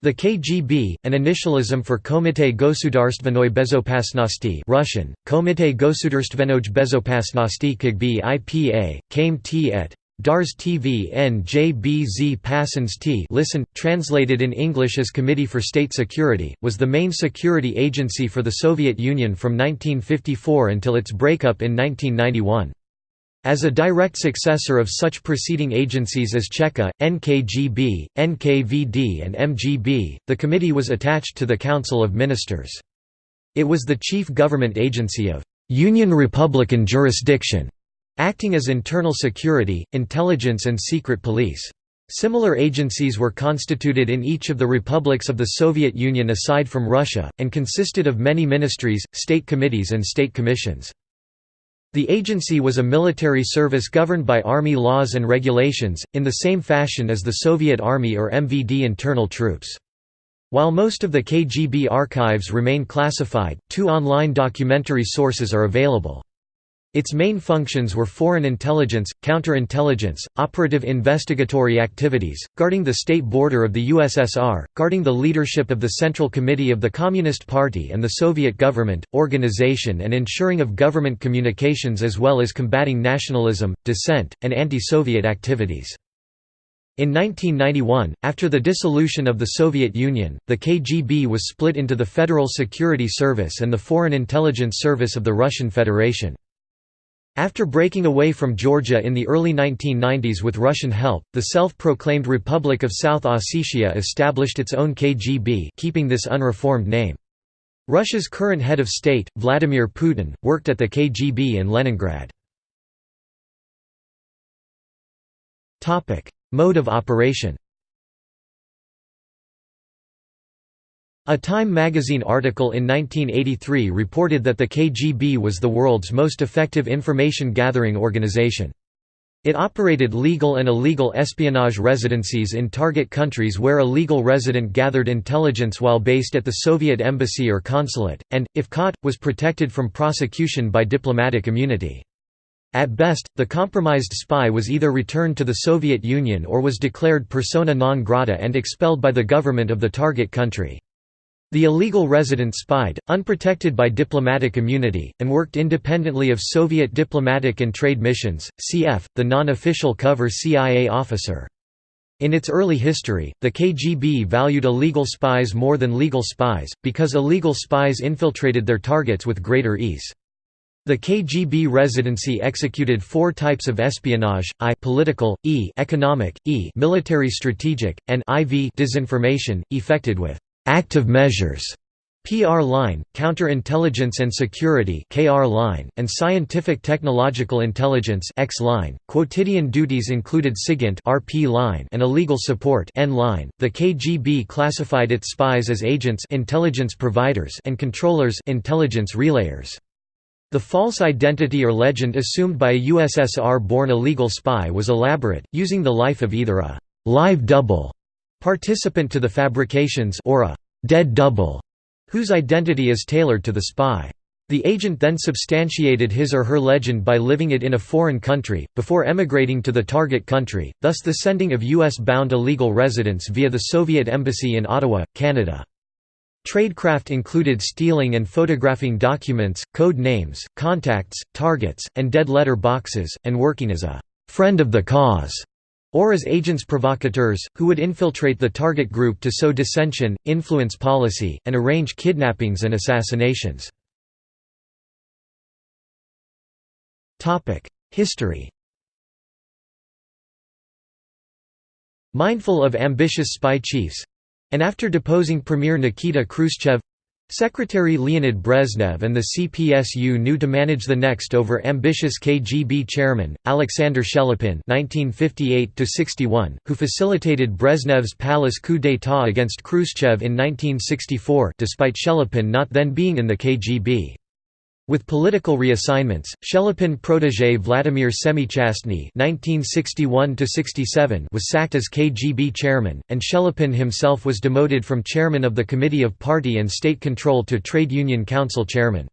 The KGB, an initialism for Komite Gosudarstvenoi Bezopasnosti Russian, Komite Gosudarstvenoj Bezopasnosti KGB IPA, came t et. Dars TV NJBZ T listen, translated in English as Committee for State Security, was the main security agency for the Soviet Union from 1954 until its breakup in 1991. As a direct successor of such preceding agencies as Cheka, NKGB, NKVD and MGB, the committee was attached to the Council of Ministers. It was the chief government agency of «Union Republican jurisdiction», acting as internal security, intelligence and secret police. Similar agencies were constituted in each of the republics of the Soviet Union aside from Russia, and consisted of many ministries, state committees and state commissions. The agency was a military service governed by army laws and regulations, in the same fashion as the Soviet Army or MVD internal troops. While most of the KGB archives remain classified, two online documentary sources are available. Its main functions were foreign intelligence, counterintelligence, operative investigatory activities, guarding the state border of the USSR, guarding the leadership of the Central Committee of the Communist Party and the Soviet government, organization and ensuring of government communications as well as combating nationalism, dissent, and anti-Soviet activities. In 1991, after the dissolution of the Soviet Union, the KGB was split into the Federal Security Service and the Foreign Intelligence Service of the Russian Federation. After breaking away from Georgia in the early 1990s with Russian help, the self-proclaimed Republic of South Ossetia established its own KGB keeping this unreformed name. Russia's current head of state, Vladimir Putin, worked at the KGB in Leningrad. Mode of operation A Time magazine article in 1983 reported that the KGB was the world's most effective information-gathering organization. It operated legal and illegal espionage residencies in target countries where a legal resident gathered intelligence while based at the Soviet embassy or consulate, and, if caught, was protected from prosecution by diplomatic immunity. At best, the compromised spy was either returned to the Soviet Union or was declared persona non grata and expelled by the government of the target country. The illegal resident spied, unprotected by diplomatic immunity, and worked independently of Soviet diplomatic and trade missions, cf. the non-official cover CIA officer. In its early history, the KGB valued illegal spies more than legal spies, because illegal spies infiltrated their targets with greater ease. The KGB residency executed four types of espionage: I political, E economic, E military strategic, and IV disinformation, effected with active measures PR line, counterintelligence and security KR line, and scientific technological intelligence X line. Quotidian duties included SIGINT RP line and illegal support N line. The KGB classified its spies as agents intelligence providers and controllers intelligence relayers. The false identity or legend assumed by a USSR-born illegal spy was elaborate, using the life of either a live double participant to the fabrications or a «dead double» whose identity is tailored to the spy. The agent then substantiated his or her legend by living it in a foreign country, before emigrating to the target country, thus the sending of US-bound illegal residents via the Soviet Embassy in Ottawa, Canada. Tradecraft included stealing and photographing documents, code names, contacts, targets, and dead letter boxes, and working as a «friend of the cause» or as agents provocateurs, who would infiltrate the target group to sow dissension, influence policy, and arrange kidnappings and assassinations. History Mindful of ambitious spy chiefs and after deposing Premier Nikita Khrushchev Secretary Leonid Brezhnev and the CPSU knew to manage the next over ambitious KGB chairman, Alexander Shelepin who facilitated Brezhnev's palace coup d'état against Khrushchev in 1964 despite Shelepin not then being in the KGB. With political reassignments, Shelepin protégé Vladimir Semichastny was sacked as KGB chairman, and Shelepin himself was demoted from chairman of the Committee of Party and State Control to Trade Union Council chairman.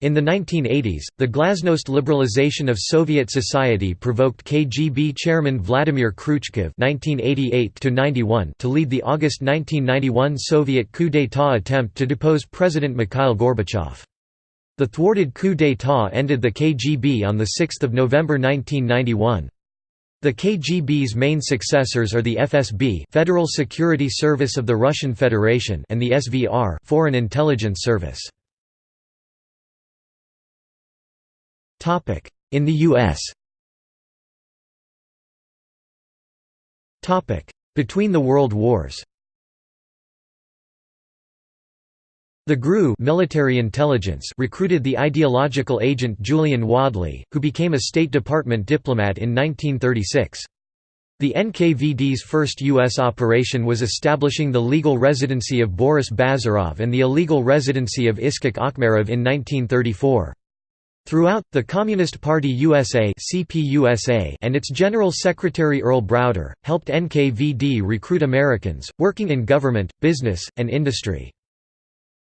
In the 1980s, the glasnost liberalization of Soviet society provoked KGB chairman Vladimir Kryuchkov (1988–91) to lead the August 1991 Soviet coup d'état attempt to depose President Mikhail Gorbachev. The thwarted coup d'état ended the KGB on 6 November 1991. The KGB's main successors are the FSB Federal Security Service of the Russian Federation and the SVR Foreign Intelligence Service. In the U.S. Between the World Wars The GRU military intelligence recruited the ideological agent Julian Wadleigh, who became a State Department diplomat in 1936. The NKVD's first U.S. operation was establishing the legal residency of Boris Bazarov and the illegal residency of Iskak Akhmerov in 1934. Throughout, the Communist Party USA and its General Secretary Earl Browder, helped NKVD recruit Americans, working in government, business, and industry.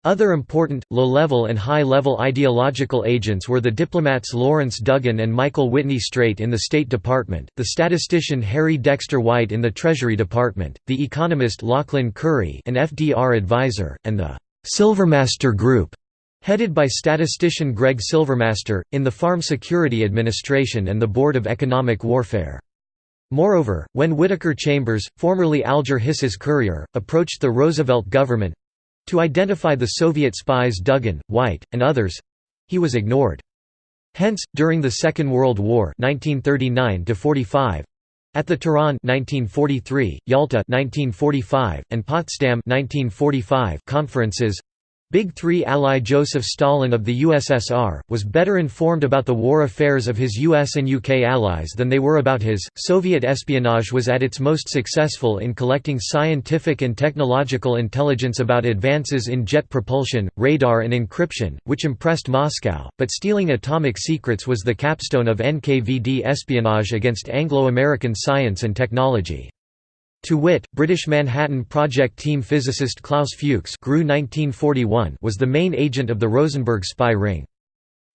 Other important, low-level and high-level ideological agents were the diplomats Lawrence Duggan and Michael Whitney Straight in the State Department, the statistician Harry Dexter White in the Treasury Department, the economist Lauchlin Currie an FDR advisor, and the «Silvermaster Group» Headed by statistician Greg Silvermaster, in the Farm Security Administration and the Board of Economic Warfare. Moreover, when Whittaker Chambers, formerly Alger Hiss's courier, approached the Roosevelt government—to identify the Soviet spies Duggan, White, and others—he was ignored. Hence, during the Second World War 1939 at the Tehran 1943, Yalta 1945, and Potsdam 1945 conferences Big Three ally Joseph Stalin of the USSR, was better informed about the war affairs of his US and UK allies than they were about his. Soviet espionage was at its most successful in collecting scientific and technological intelligence about advances in jet propulsion, radar, and encryption, which impressed Moscow, but stealing atomic secrets was the capstone of NKVD espionage against Anglo American science and technology. To wit, British Manhattan Project team physicist Klaus Fuchs was the main agent of the Rosenberg spy ring.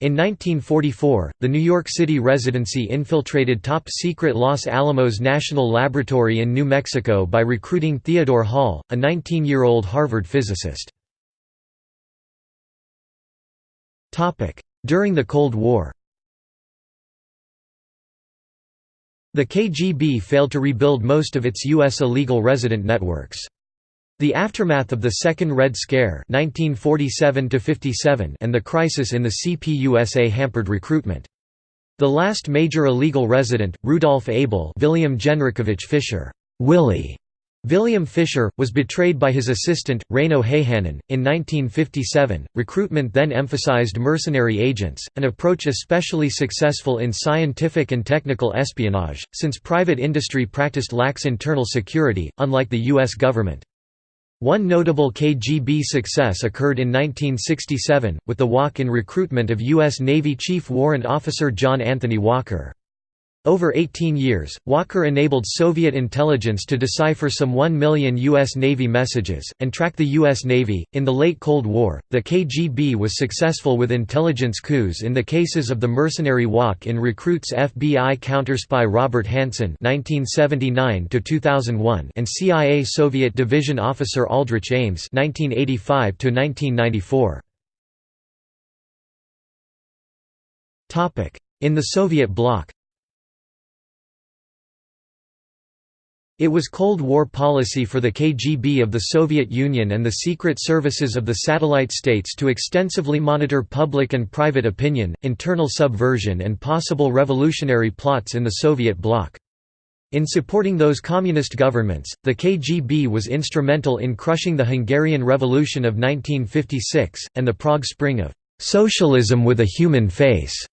In 1944, the New York City residency infiltrated top-secret Los Alamos National Laboratory in New Mexico by recruiting Theodore Hall, a 19-year-old Harvard physicist. During the Cold War The KGB failed to rebuild most of its U.S. illegal resident networks. The aftermath of the Second Red Scare 1947 and the crisis in the CPUSA hampered recruitment. The last major illegal resident, Rudolf Abel William Genrikhovich Fischer Willie, William Fisher, was betrayed by his assistant, Reino Häyhänen. In 1957, recruitment then emphasized mercenary agents, an approach especially successful in scientific and technical espionage, since private industry practiced lax internal security, unlike the U.S. government. One notable KGB success occurred in 1967, with the walk-in recruitment of U.S. Navy Chief Warrant Officer John Anthony Walker. Over 18 years, Walker enabled Soviet intelligence to decipher some 1 million U.S. Navy messages, and track the U.S. Navy. In the late Cold War, the KGB was successful with intelligence coups in the cases of the mercenary walk in recruits FBI counterspy Robert Hanssen (1979–2001) and CIA Soviet Division officer Aldrich Ames (1985–1994). Topic: In the Soviet bloc It was Cold War policy for the KGB of the Soviet Union and the secret services of the satellite states to extensively monitor public and private opinion, internal subversion and possible revolutionary plots in the Soviet bloc. In supporting those communist governments, the KGB was instrumental in crushing the Hungarian Revolution of 1956, and the Prague Spring of "'socialism with a human face'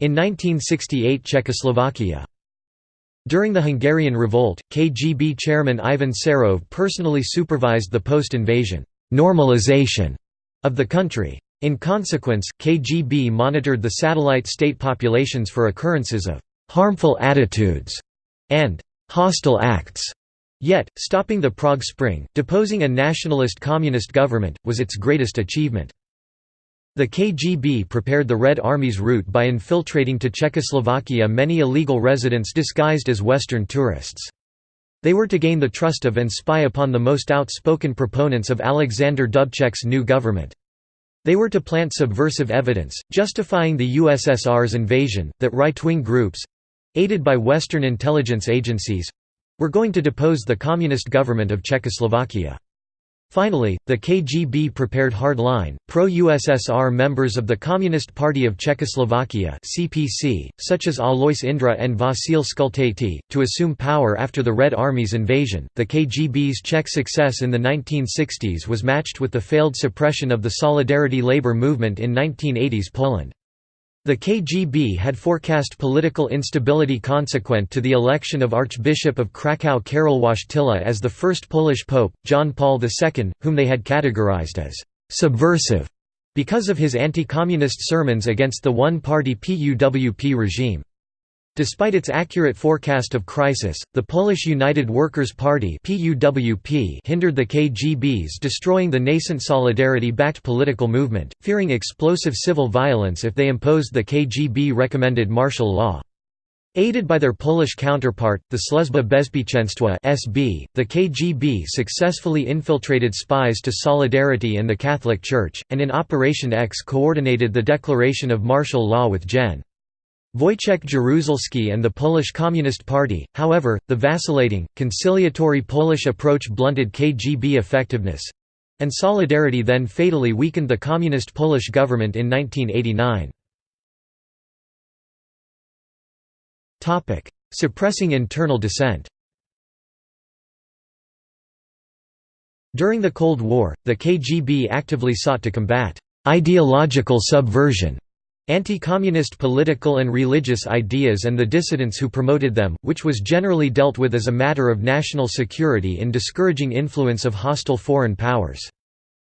in 1968 Czechoslovakia. During the Hungarian Revolt, KGB chairman Ivan Serov personally supervised the post-invasion normalization of the country. In consequence, KGB monitored the satellite state populations for occurrences of «harmful attitudes» and «hostile acts». Yet, stopping the Prague Spring, deposing a nationalist communist government, was its greatest achievement. The KGB prepared the Red Army's route by infiltrating to Czechoslovakia many illegal residents disguised as Western tourists. They were to gain the trust of and spy upon the most outspoken proponents of Alexander Dubček's new government. They were to plant subversive evidence, justifying the USSR's invasion, that right-wing groups—aided by Western intelligence agencies—were going to depose the communist government of Czechoslovakia. Finally, the KGB prepared hard-line, pro-USSR members of the Communist Party of Czechoslovakia (CPC), such as Alois Indra and Vasil Skultati, to assume power after the Red Army's invasion. The KGB's Czech success in the 1960s was matched with the failed suppression of the Solidarity labor movement in 1980s Poland. The KGB had forecast political instability consequent to the election of Archbishop of Kraków Karol Wojtyla as the first Polish pope, John Paul II, whom they had categorized as «subversive» because of his anti-communist sermons against the one-party PUWP regime. Despite its accurate forecast of crisis, the Polish United Workers' Party hindered the KGB's destroying the nascent Solidarity-backed political movement, fearing explosive civil violence if they imposed the KGB-recommended martial law. Aided by their Polish counterpart, the Służba Bezpieczeństwa (SB), the KGB successfully infiltrated spies to Solidarity and the Catholic Church, and in Operation X coordinated the declaration of martial law with Gen. Wojciech Jaruzelski and the Polish Communist Party, however, the vacillating, conciliatory Polish approach blunted KGB effectiveness—and Solidarity then fatally weakened the Communist Polish government in 1989. Suppressing internal dissent During the Cold War, the KGB actively sought to combat «ideological subversion» Anti-communist political and religious ideas and the dissidents who promoted them, which was generally dealt with as a matter of national security in discouraging influence of hostile foreign powers.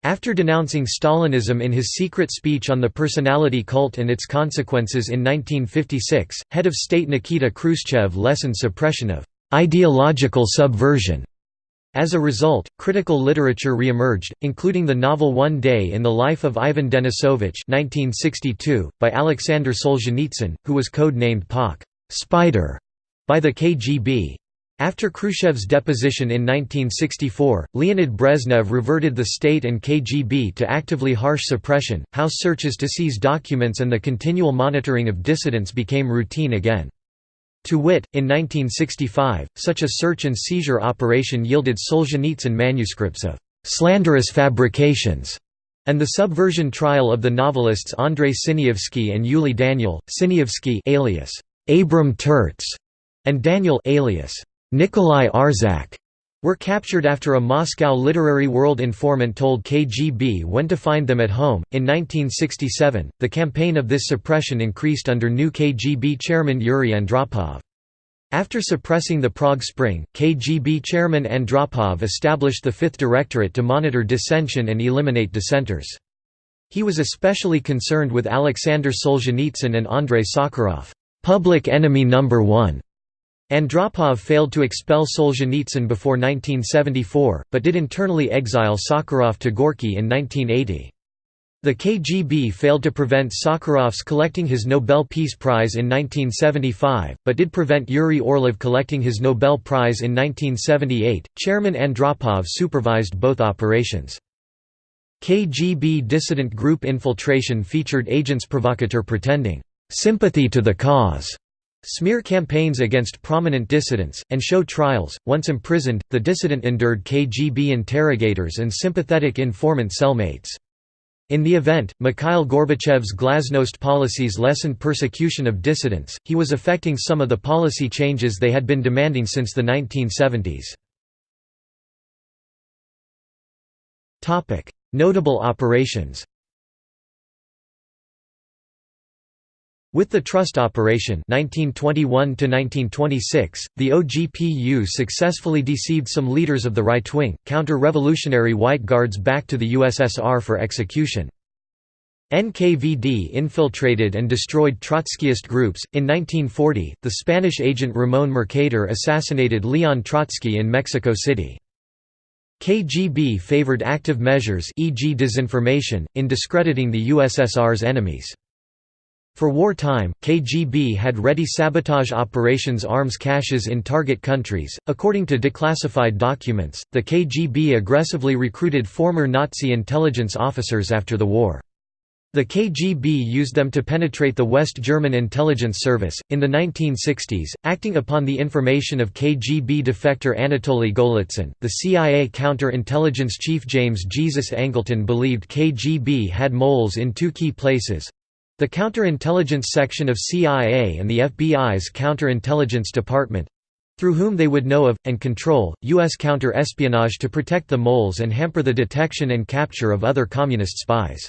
After denouncing Stalinism in his secret speech on the personality cult and its consequences in 1956, head of state Nikita Khrushchev lessened suppression of ideological subversion as a result, critical literature re-emerged, including the novel One Day in the Life of Ivan Denisovich 1962, by Alexander Solzhenitsyn, who was code-named Pak Spider by the KGB. After Khrushchev's deposition in 1964, Leonid Brezhnev reverted the state and KGB to actively harsh suppression, house searches to seize documents and the continual monitoring of dissidents became routine again. To wit, in 1965, such a search and seizure operation yielded Solzhenitsyn manuscripts of «slanderous fabrications» and the subversion trial of the novelists Andrei Sinyavsky and Yuli Daniel, Sinyavsky alias Abram Tertz, and Daniel alias Nikolai Arzak were captured after a Moscow literary world informant told KGB when to find them at home. In 1967, the campaign of this suppression increased under new KGB chairman Yuri Andropov. After suppressing the Prague Spring, KGB chairman Andropov established the Fifth Directorate to monitor dissension and eliminate dissenters. He was especially concerned with Alexander Solzhenitsyn and Andrei Sakharov, public enemy number one. Andropov failed to expel Solzhenitsyn before 1974, but did internally exile Sakharov to Gorky in 1980. The KGB failed to prevent Sakharov's collecting his Nobel Peace Prize in 1975, but did prevent Yuri Orlov collecting his Nobel Prize in 1978. Chairman Andropov supervised both operations. KGB dissident group infiltration featured agents provocateur pretending sympathy to the cause Smear campaigns against prominent dissidents, and show trials. Once imprisoned, the dissident endured KGB interrogators and sympathetic informant cellmates. In the event, Mikhail Gorbachev's glasnost policies lessened persecution of dissidents, he was effecting some of the policy changes they had been demanding since the 1970s. Notable operations With the Trust Operation 1921 the OGPU successfully deceived some leaders of the right-wing, counter-revolutionary White Guards back to the USSR for execution. NKVD infiltrated and destroyed Trotskyist groups. In 1940, the Spanish agent Ramón Mercader assassinated Leon Trotsky in Mexico City. KGB favored active measures e.g. disinformation, in discrediting the USSR's enemies. For wartime, KGB had ready sabotage operations arms caches in target countries. According to declassified documents, the KGB aggressively recruited former Nazi intelligence officers after the war. The KGB used them to penetrate the West German intelligence service. In the 1960s, acting upon the information of KGB defector Anatoly Golitsyn, the CIA counterintelligence chief James Jesus Angleton believed KGB had moles in two key places the counterintelligence section of CIA and the FBI's counterintelligence department through whom they would know of, and control, U.S. counter-espionage to protect the moles and hamper the detection and capture of other communist spies.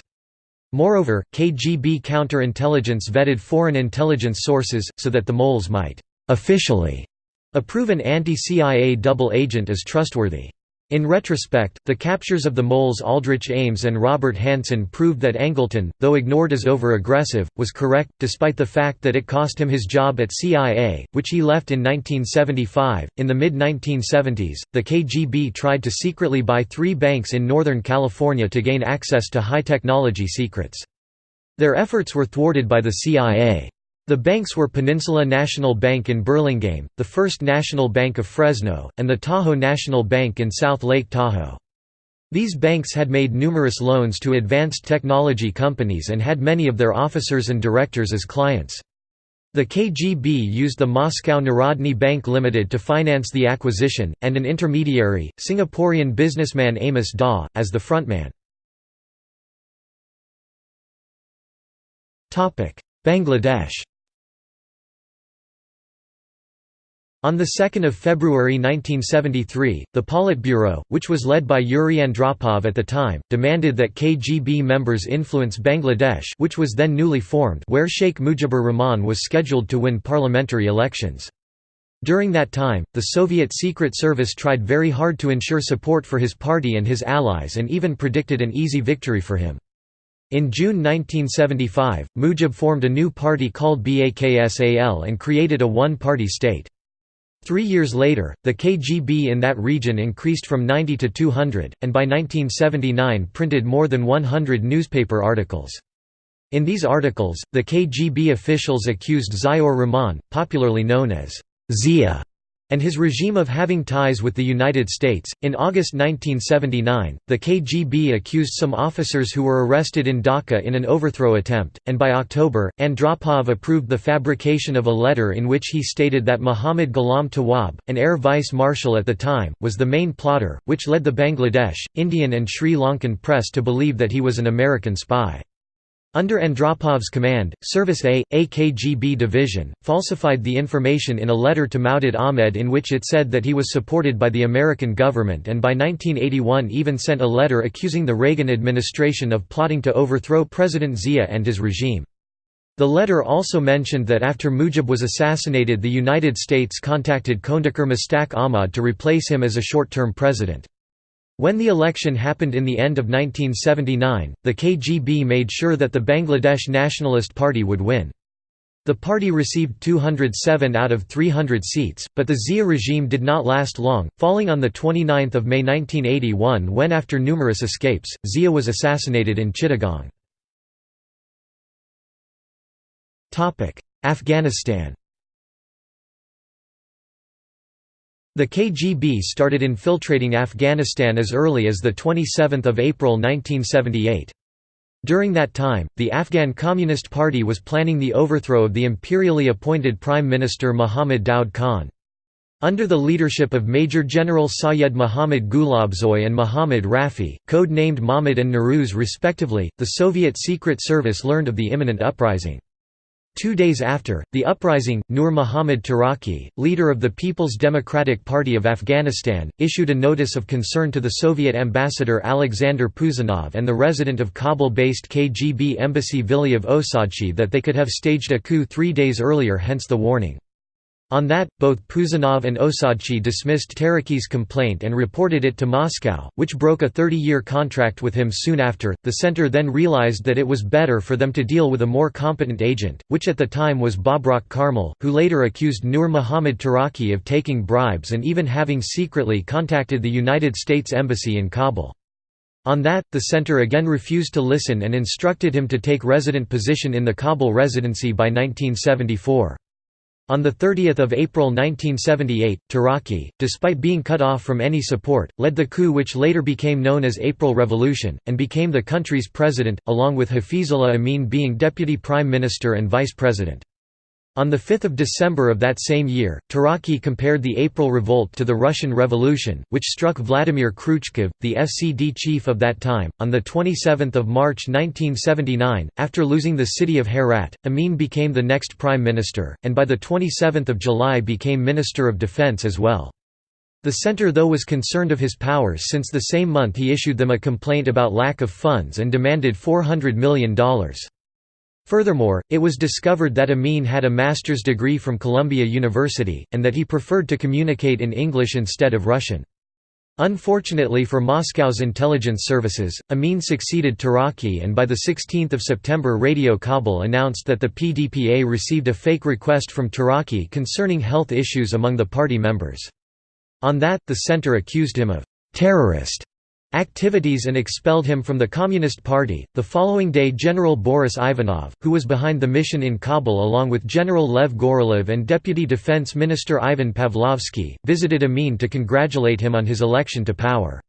Moreover, KGB counterintelligence vetted foreign intelligence sources, so that the moles might «officially» approve an anti-CIA double agent as trustworthy. In retrospect, the captures of the moles Aldrich Ames and Robert Hanssen proved that Angleton, though ignored as over-aggressive, was correct, despite the fact that it cost him his job at CIA, which he left in 1975. In the mid-1970s, the KGB tried to secretly buy three banks in Northern California to gain access to high-technology secrets. Their efforts were thwarted by the CIA. The banks were Peninsula National Bank in Burlingame, the First National Bank of Fresno, and the Tahoe National Bank in South Lake Tahoe. These banks had made numerous loans to advanced technology companies and had many of their officers and directors as clients. The KGB used the Moscow Narodny Bank Limited to finance the acquisition, and an intermediary, Singaporean businessman Amos Dawe, as the frontman. Bangladesh On 2 February 1973, the Politburo, which was led by Yuri Andropov at the time, demanded that KGB members influence Bangladesh which was then newly formed where Sheikh Mujibur Rahman was scheduled to win parliamentary elections. During that time, the Soviet Secret Service tried very hard to ensure support for his party and his allies and even predicted an easy victory for him. In June 1975, Mujib formed a new party called BAKSAL and created a one-party state. Three years later, the KGB in that region increased from 90 to 200, and by 1979 printed more than 100 newspaper articles. In these articles, the KGB officials accused Ziaur Rahman, popularly known as Zia, and his regime of having ties with the United States. In August 1979, the KGB accused some officers who were arrested in Dhaka in an overthrow attempt, and by October, Andropov approved the fabrication of a letter in which he stated that Muhammad Ghulam Tawab, an air vice marshal at the time, was the main plotter, which led the Bangladesh, Indian, and Sri Lankan press to believe that he was an American spy. Under Andropov's command, Service A, a KGB division, falsified the information in a letter to Maudud Ahmed in which it said that he was supported by the American government and by 1981 even sent a letter accusing the Reagan administration of plotting to overthrow President Zia and his regime. The letter also mentioned that after Mujib was assassinated the United States contacted Khondaker Mustaq Ahmad to replace him as a short-term president. When the election happened in the end of 1979, the KGB made sure that the Bangladesh Nationalist Party would win. The party received 207 out of 300 seats, but the Zia regime did not last long, falling on 29 May 1981 when after numerous escapes, Zia was assassinated in Chittagong. Afghanistan The KGB started infiltrating Afghanistan as early as 27 April 1978. During that time, the Afghan Communist Party was planning the overthrow of the imperially appointed Prime Minister Muhammad Daud Khan. Under the leadership of Major General Sayed Muhammad Gulabzoy and Muhammad Rafi, code-named Mahmud and Nuruz respectively, the Soviet Secret Service learned of the imminent uprising. Two days after, the uprising, Nur Muhammad Taraki, leader of the People's Democratic Party of Afghanistan, issued a notice of concern to the Soviet ambassador Alexander Puzanov and the resident of Kabul-based KGB embassy Viliyev Osadchi that they could have staged a coup three days earlier hence the warning. On that, both Puzanov and Osadchi dismissed Taraki's complaint and reported it to Moscow, which broke a 30-year contract with him soon after. The center then realized that it was better for them to deal with a more competent agent, which at the time was Babrak Karmal, who later accused Nur Muhammad Taraki of taking bribes and even having secretly contacted the United States Embassy in Kabul. On that, the center again refused to listen and instructed him to take resident position in the Kabul residency by 1974. On 30 April 1978, Taraki, despite being cut off from any support, led the coup which later became known as April Revolution, and became the country's president, along with Hafizullah Amin being deputy prime minister and vice president. On 5 December of that same year, Taraki compared the April Revolt to the Russian Revolution, which struck Vladimir Kryuchkov, the FCD chief of that time. On 27 March 1979, after losing the city of Herat, Amin became the next prime minister, and by 27 July became Minister of Defense as well. The center though was concerned of his powers since the same month he issued them a complaint about lack of funds and demanded $400 million. Furthermore, it was discovered that Amin had a master's degree from Columbia University, and that he preferred to communicate in English instead of Russian. Unfortunately for Moscow's intelligence services, Amin succeeded Taraki and by 16 September Radio Kabul announced that the PDPA received a fake request from Taraki concerning health issues among the party members. On that, the center accused him of «terrorist» activities and expelled him from the Communist Party. The following day, General Boris Ivanov, who was behind the mission in Kabul along with General Lev Gorolev and Deputy Defense Minister Ivan Pavlovsky, visited Amin to congratulate him on his election to power.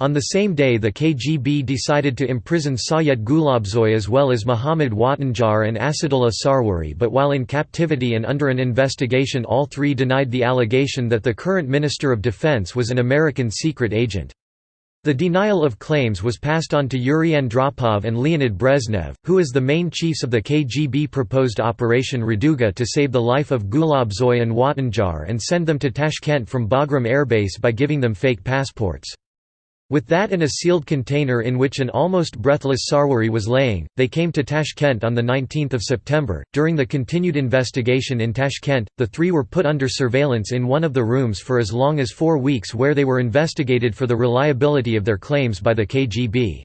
On the same day the KGB decided to imprison Sayed Gulabzoy as well as Muhammad Watanjar and Asadullah Sarwari but while in captivity and under an investigation all three denied the allegation that the current Minister of Defense was an American secret agent. The denial of claims was passed on to Yuri Andropov and Leonid Brezhnev, who as the main chiefs of the KGB proposed Operation Raduga to save the life of Gulabzoy and Watanjar and send them to Tashkent from Bagram airbase by giving them fake passports. With that and a sealed container in which an almost breathless Sarwari was laying, they came to Tashkent on 19 September. During the continued investigation in Tashkent, the three were put under surveillance in one of the rooms for as long as four weeks where they were investigated for the reliability of their claims by the KGB.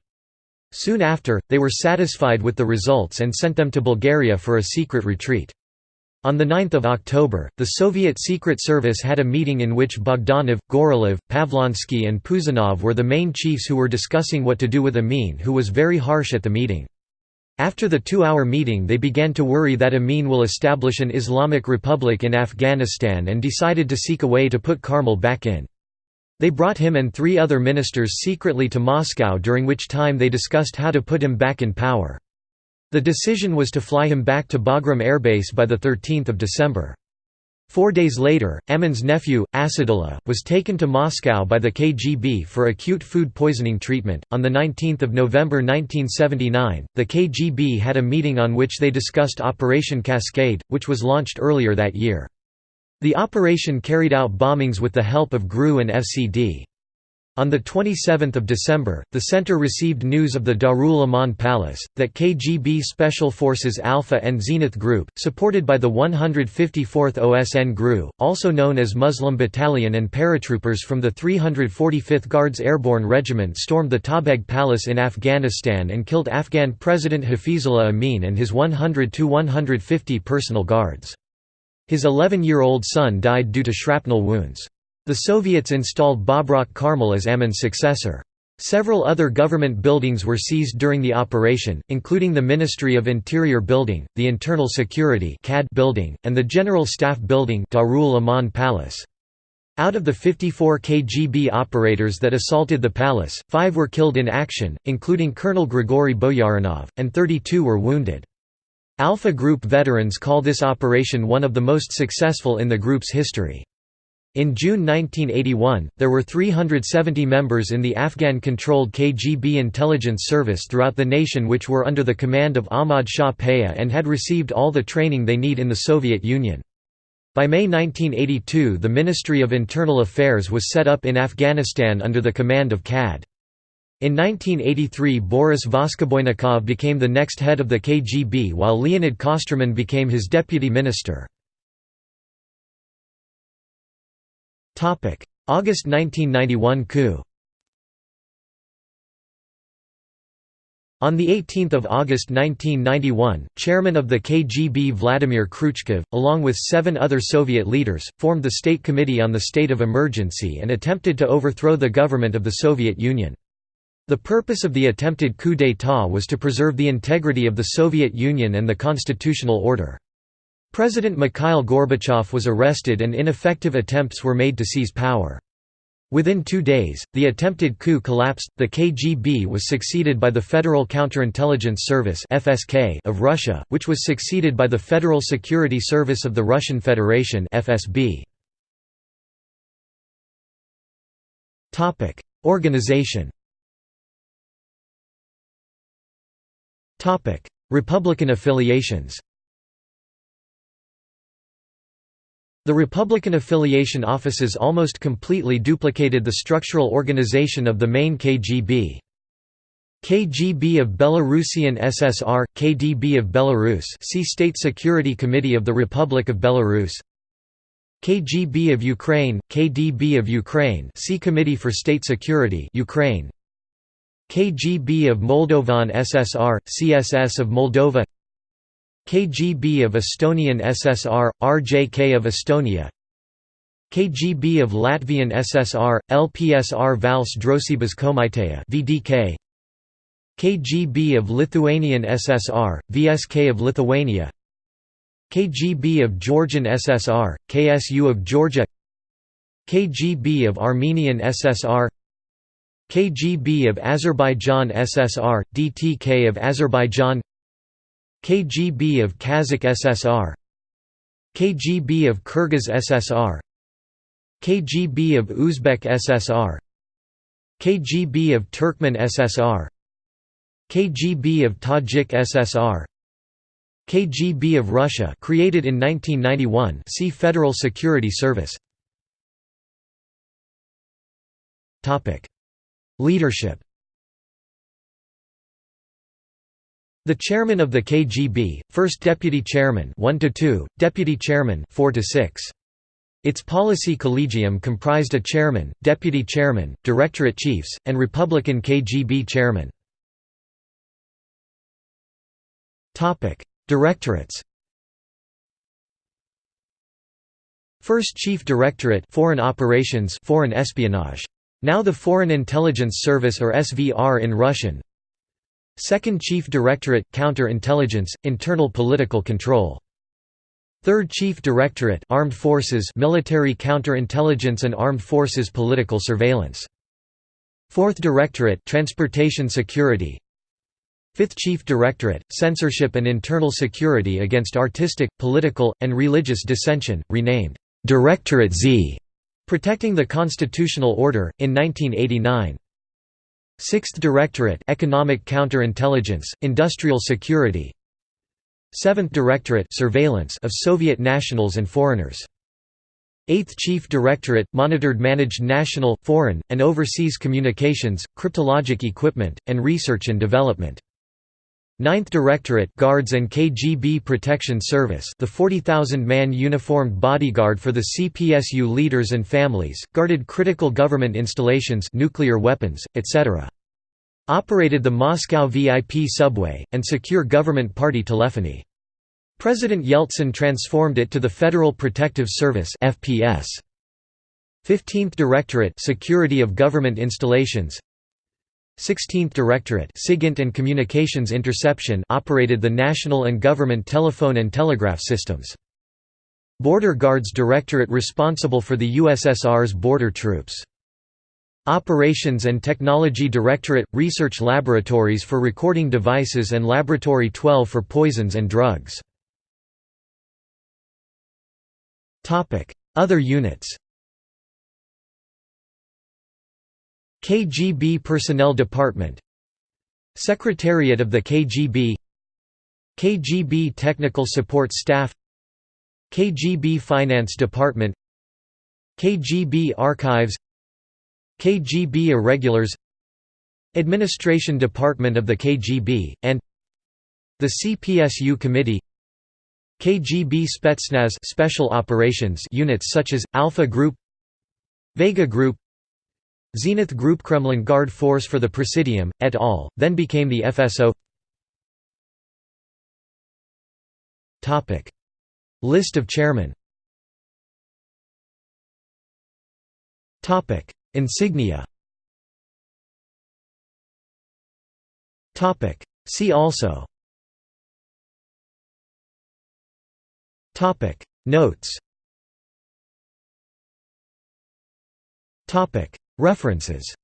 Soon after, they were satisfied with the results and sent them to Bulgaria for a secret retreat. On 9 October, the Soviet Secret Service had a meeting in which Bogdanov, Gorolev, Pavlovsky and Puzanov were the main chiefs who were discussing what to do with Amin who was very harsh at the meeting. After the two-hour meeting they began to worry that Amin will establish an Islamic Republic in Afghanistan and decided to seek a way to put Karmal back in. They brought him and three other ministers secretly to Moscow during which time they discussed how to put him back in power. The decision was to fly him back to Bagram airbase by 13 December. Four days later, Amin's nephew, Asadullah, was taken to Moscow by the KGB for acute food poisoning treatment. On 19 November 1979, the KGB had a meeting on which they discussed Operation Cascade, which was launched earlier that year. The operation carried out bombings with the help of GRU and FCD. On 27 December, the center received news of the Darul Aman Palace, that KGB Special Forces Alpha and Zenith Group, supported by the 154th OSN GRU, also known as Muslim Battalion and paratroopers from the 345th Guards Airborne Regiment stormed the Tajbeg Palace in Afghanistan and killed Afghan President Hafizullah Amin and his 100–150 personal guards. His 11-year-old son died due to shrapnel wounds. The Soviets installed Babrak Karmal as Amin's successor. Several other government buildings were seized during the operation, including the Ministry of Interior Building, the Internal Security building, and the General Staff Building Darul Aman Palace. Out of the 54 KGB operators that assaulted the palace, five were killed in action, including Colonel Grigory Boyarinov, and 32 were wounded. Alpha Group veterans call this operation one of the most successful in the group's history. In June 1981, there were 370 members in the Afghan-controlled KGB intelligence service throughout the nation which were under the command of Ahmad Shah Paya and had received all the training they need in the Soviet Union. By May 1982 the Ministry of Internal Affairs was set up in Afghanistan under the command of CAD. In 1983 Boris Voskoboynikov became the next head of the KGB while Leonid Kosterman became his deputy minister. August 1991 coup On 18 August 1991, chairman of the KGB Vladimir Kryuchkov, along with seven other Soviet leaders, formed the State Committee on the State of Emergency and attempted to overthrow the government of the Soviet Union. The purpose of the attempted coup d'état was to preserve the integrity of the Soviet Union and the constitutional order. President Mikhail Gorbachev was arrested and ineffective attempts were made to seize power. Within two days, the attempted coup collapsed. The KGB was succeeded by the Federal Counterintelligence Service (FSK) of Russia, which was succeeded by the Federal Security Service of the Russian Federation (FSB). Topic: Organization. Topic: Republican affiliations. The Republican affiliation offices almost completely duplicated the structural organization of the main KGB. KGB of Belarusian SSR, KDB of Belarus see State Security Committee of the Republic of Belarus KGB of Ukraine, KDB of Ukraine see Committee for State Security Ukraine KGB of Moldovan SSR, CSS of Moldova KGB of Estonian SSR, RJK of Estonia. KGB of Latvian SSR, LPSR Valsts Drošības komiteja VDK KGB of Lithuanian SSR, VSK of Lithuania. KGB of Georgian SSR, KSU of Georgia. KGB of Armenian SSR KGB of Azerbaijan SSR, DTK of Azerbaijan KGB of Kazakh SSR KGB of Kyrgyz SSR KGB of Uzbek SSR KGB of Turkmen SSR KGB of Tajik SSR KGB of Russia created in 1991 see Federal Security Service. Topic Leadership The chairman of the KGB, first deputy chairman 1 to 2, deputy chairman 4 to 6. Its policy collegium comprised a chairman, deputy chairman, directorate chiefs, and Republican KGB chairman. Topic: Directorates. First Chief Directorate Foreign Operations Foreign Espionage. Now the Foreign Intelligence Service or SVR in Russian. Second Chief Directorate Counter-Intelligence, Internal Political Control. Third Chief Directorate Armed Forces Military Counter-Intelligence and Armed Forces Political Surveillance. Fourth Directorate Transportation Security. Fifth Chief Directorate Censorship and Internal Security against Artistic, Political, and Religious Dissension, renamed Directorate Z, protecting the constitutional order, in 1989. Sixth Directorate Economic Counterintelligence, Industrial Security Seventh Directorate Surveillance of Soviet nationals and foreigners. Eighth Chief Directorate monitored managed national, foreign, and overseas communications, cryptologic equipment, and research and development. Ninth Directorate Guards and KGB Protection Service the 40,000-man uniformed bodyguard for the CPSU leaders and families, guarded critical government installations nuclear weapons, etc. Operated the Moscow VIP subway, and secure government party telephony. President Yeltsin transformed it to the Federal Protective Service FPS. 15th Directorate Security of Government Installations 16th Directorate SIGINT and Communications Interception operated the national and government telephone and telegraph systems. Border Guards Directorate responsible for the USSR's border troops. Operations and Technology Directorate – Research laboratories for recording devices and Laboratory 12 for poisons and drugs. Other units KGB Personnel Department Secretariat of the KGB KGB Technical Support Staff KGB Finance Department KGB Archives KGB Irregulars Administration Department of the KGB, and the CPSU Committee KGB Spetsnaz special operations units such as Alpha Group Vega Group Zenith Group Kremlin Guard Force for the Presidium, et al., then became the FSO List of chairmen. Insignia. See also. Notes References.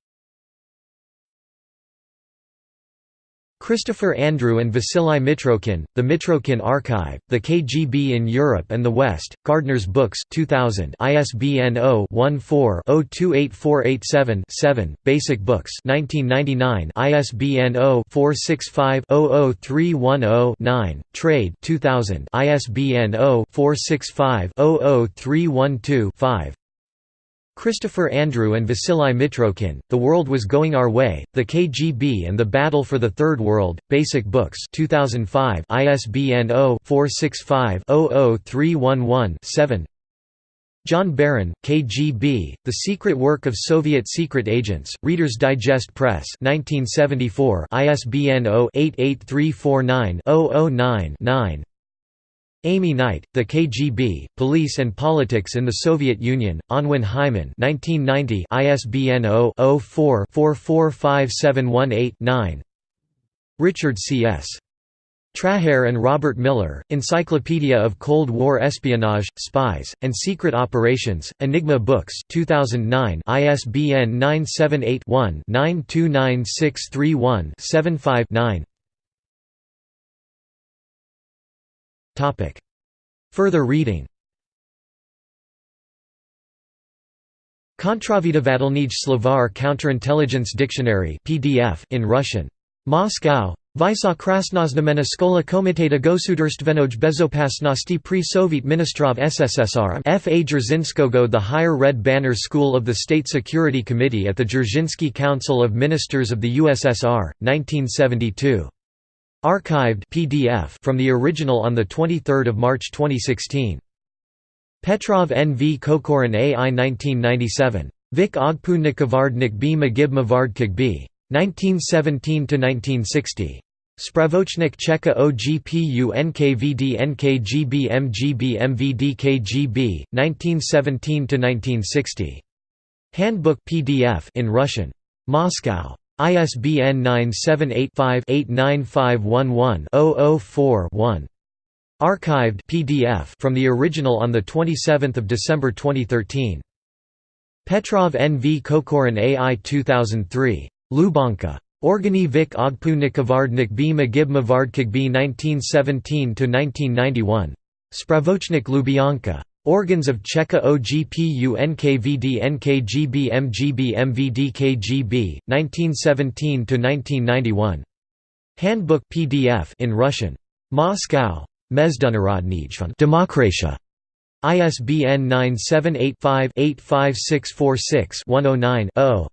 Christopher Andrew and Vasily Mitrokhin, The Mitrokhin Archive, The KGB in Europe and the West, Gardner's Books 2000 ISBN 0-14-028487-7, Basic Books 1999 ISBN 0-465-00310-9, Trade 2000 ISBN 0-465-00312-5 Christopher Andrew and Vasily Mitrokhin, The World Was Going Our Way, The KGB and the Battle for the Third World, Basic Books 2005 ISBN 0-465-00311-7 John Barron, KGB, The Secret Work of Soviet Secret Agents, Reader's Digest Press 1974 ISBN 0-88349-009-9 Amy Knight, The KGB, Police and Politics in the Soviet Union, Unwin Hyman 1990 ISBN 0-04-445718-9 Richard C.S. Trahair and Robert Miller, Encyclopedia of Cold War Espionage, Spies, and Secret Operations, Enigma Books 2009 ISBN 978 one 929631 75 Further reading Kontravidovatelnij Slovar Counterintelligence Dictionary PDF in Russian. Moscow. Vysa Krasnoznamena Skola Komiteta Gosudarstvenoj Bezopasnosti pri Soviet Ministrov SSSR F. A. Dzerzhinskogo The Higher Red Banner School of the State Security Committee at the Dzerzhinsky Council of Ministers of the USSR, 1972. Archived PDF from the original on the 23 March 2016. Petrov N. V. Kokorin A. I 1997. Vik Ogpu Nikavardnik B. Magib Mavardkig B. 1917–1960. Spravochnik Cheka OGPU NKVD NKGB MGB MVD KGB, 1917–1960. Handbook PDF in Russian. Moscow. ISBN 978-5-89511-004-1. Archived PDF from the original on 27 December 2013. Petrov N. V. Kokorin AI 2003. Lubyanka. Organi Vik Ogpu Nikavardnik B. Magib Mavardkig B. 1917–1991. Spravochnik Lubyanka. Organs of Cheka OGPU NKVD NKGB MGB MVD KGB, 1917–1991. Handbook PDF in Russian. Moscow. Mezdunarodnij Demokratia. ISBN 978-5-85646-109-0.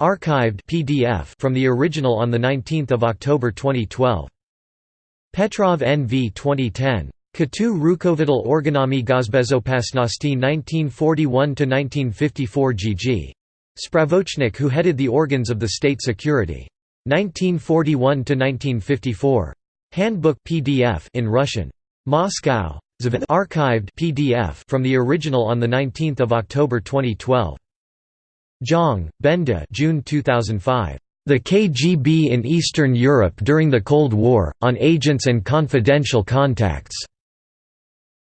Archived PDF from the original on 19 October 2012. Petrov N.V. 2010. Katu Rukovital Organami Gazbezopasnosti 1941–1954 GG. Spravochnik who headed the organs of the state security. 1941–1954. Handbook PDF in Russian. Moscow. Archived PDF from the original on 19 October 2012. Zhang, Benda June 2005. The KGB in Eastern Europe during the Cold War, on Agents and Confidential Contacts.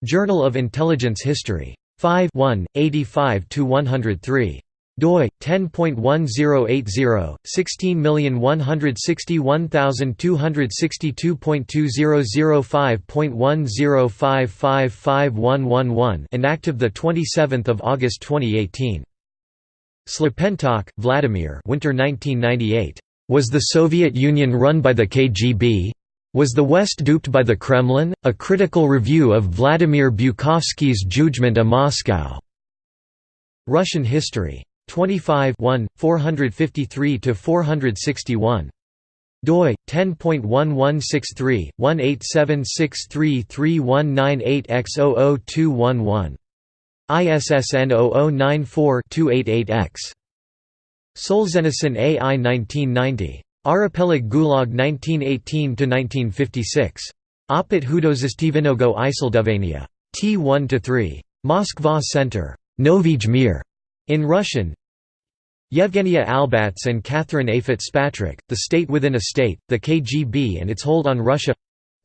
Journal of Intelligence History. 5 1, 85–103 doi 10.1080 16161262.2005.10555111 inactive the 27th of August 2018 Shlapentokh Vladimir winter 1998 was the Soviet Union run by the KGB was the West duped by the Kremlin? A critical review of Vladimir Bukovsky's Judgment of Moscow. Russian history. 25 453–461. doi 10.1163 187633198 x 00211 ISSN 0094-288-X. Solzhenitsyn AI 1990. Arapelig Gulag 1918–1956. Opit Hudozistivinogo Iseldovania. T1–3. Moskva Center. Novij Mir. In Russian Yevgenia Albats and Catherine A. Fitzpatrick, The State Within a State, The KGB and Its Hold on Russia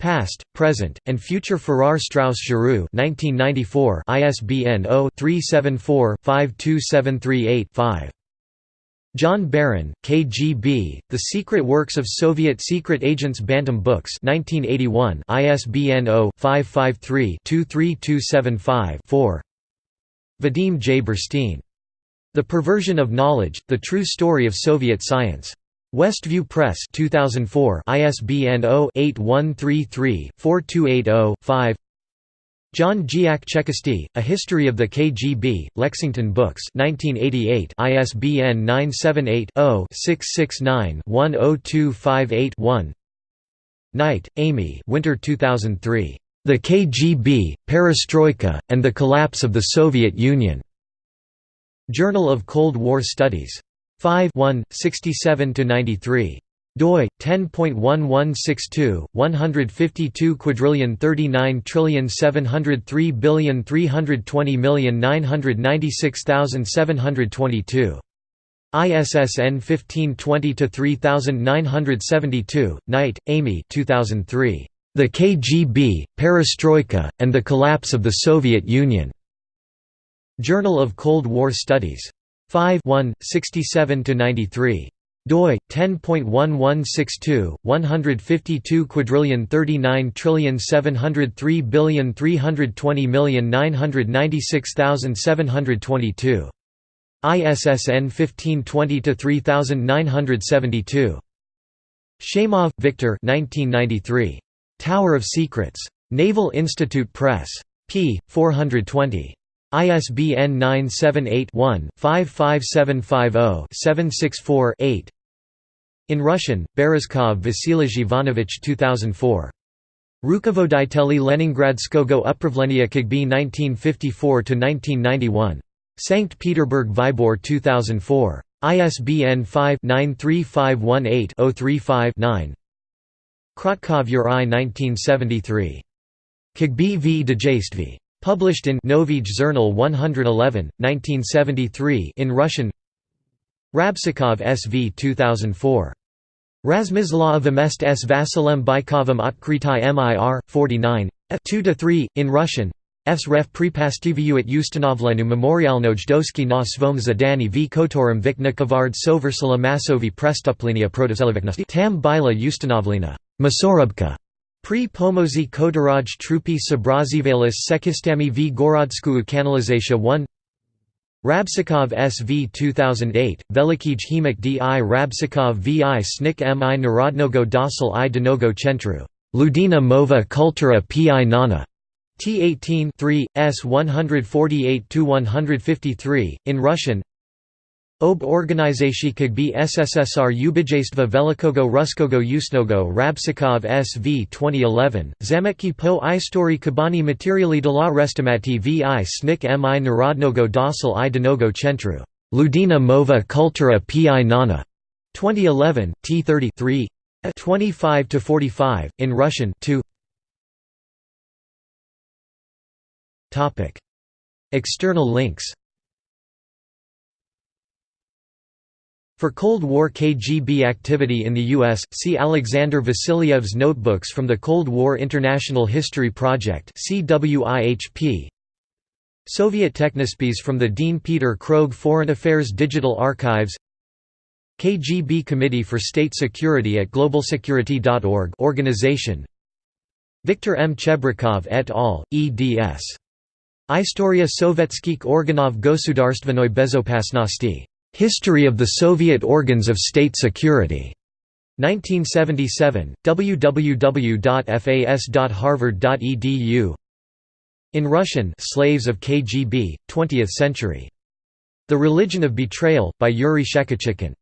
Past, Present, and Future Farrar Straus Giroux 1994 ISBN 0-374-52738-5. John Barron, KGB, The Secret Works of Soviet Secret Agents Bantam Books 1981 ISBN 0-553-23275-4 Vadim J. Birstein the Perversion of Knowledge, The True Story of Soviet Science. Westview Press 2004 ISBN 0-8133-4280-5 John Dziak Chekisty, A History of the KGB, Lexington Books 1988 ISBN 978-0-669-10258-1 Knight, Amy Winter 2003. The KGB, Perestroika, and the Collapse of the Soviet Union. Journal of Cold War Studies. 5 67–93 doi 10.1162 152 quadrillion 39 trillion 703 billion 320 million 996,722 ISSN 1520 3972 Knight Amy 2003 The KGB Perestroika and the Collapse of the Soviet Union. Journal of Cold War Studies. 5 67–93 doi 10.1162 152 quadrillion 39 trillion 703 billion 320 million 996,722 ISSN 1520 3972 Sheymov, Victor 1993 Tower of Secrets. Naval Institute Press. P 420 ISBN 978-1-55750-764-8 In Russian, Berezkov Vasilij Ivanovich 2004. Rukovoditeli Leningradskogo Upravlenia KGB 1954–1991. Sankt Peterburg Vybor 2004. ISBN 5-93518-035-9 Krotkov Yuri 1973. KGB v Dejayství. Published in Novij Zernal 111, 1973 in Russian Rabsikov SV 2004. Razmizla vmest s Vasilem Bykovim Otkritai mir, 49, f2–3, in Russian. Fs ref pripastiviuit ustanovlenu memorialnoj doski na svom zadani v kotorum viknikavard soversala masovi prestuplenia protoseliviknosti tam bila ustanovlena. Masorubka. Pri pomozi Kodaraj trupi Sabrazivalis Sekistami v Gorodsku Kanalization 1 Rabsikov SV 2008, Velikij Hemik di Rabsikov vi Snik mi Narodnogo Dosil i Denogo Chentru, Ludina Mova Kultura pi Nana. T18 3, S 148–153, in Russian Ob organizacji KGB SSSR Ubijaystva Velikogo Ruskogo Usnogo Rabsikov SV 2011, Zametki po istorii Kabani materiali dla restimati vi snik mi narodnogo dosil i denogo centru. Ludina mova kultura pi nana. 2011, T33 25 to 45 in Russian 2 External links For Cold War KGB activity in the U.S., see Alexander Vasiliev's Notebooks from the Cold War International History Project. Soviet Technospies from the Dean Peter Krogh Foreign Affairs Digital Archives KGB Committee for State Security at globalsecurity.org organization Viktor M. Chebrikov et al., eds. Istoria Sovetskих organov Gosudarstvenoi bezopasnosti History of the Soviet Organs of State Security. 1977, www.fas.harvard.edu In Russian Slaves of KGB, 20th Century. The Religion of Betrayal, by Yuri Shchekochikhin.